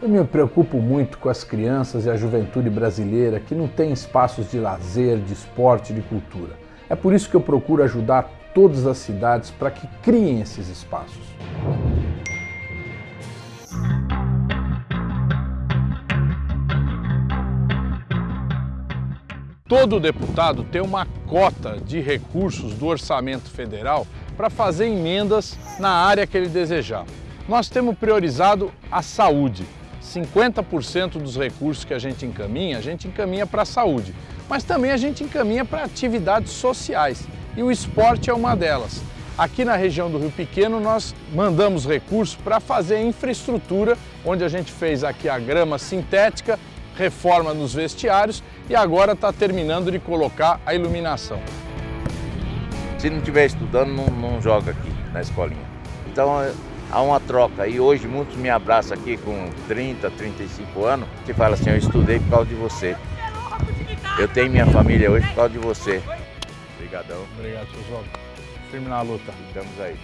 Eu me preocupo muito com as crianças e a juventude brasileira que não tem espaços de lazer, de esporte, de cultura. É por isso que eu procuro ajudar todas as cidades para que criem esses espaços. Todo deputado tem uma cota de recursos do orçamento federal para fazer emendas na área que ele desejar. Nós temos priorizado a saúde. 50% dos recursos que a gente encaminha, a gente encaminha para a saúde. Mas também a gente encaminha para atividades sociais. E o esporte é uma delas. Aqui na região do Rio Pequeno nós mandamos recursos para fazer infraestrutura, onde a gente fez aqui a grama sintética, reforma nos vestiários e agora está terminando de colocar a iluminação. Se não estiver estudando, não, não joga aqui na escolinha. Então há uma troca e hoje muitos me abraçam aqui com 30, 35 anos e falam assim, eu estudei por causa de você. Eu tenho minha família hoje por causa de você. Obrigadão. Obrigado, seu. Firme na luta. Estamos aí.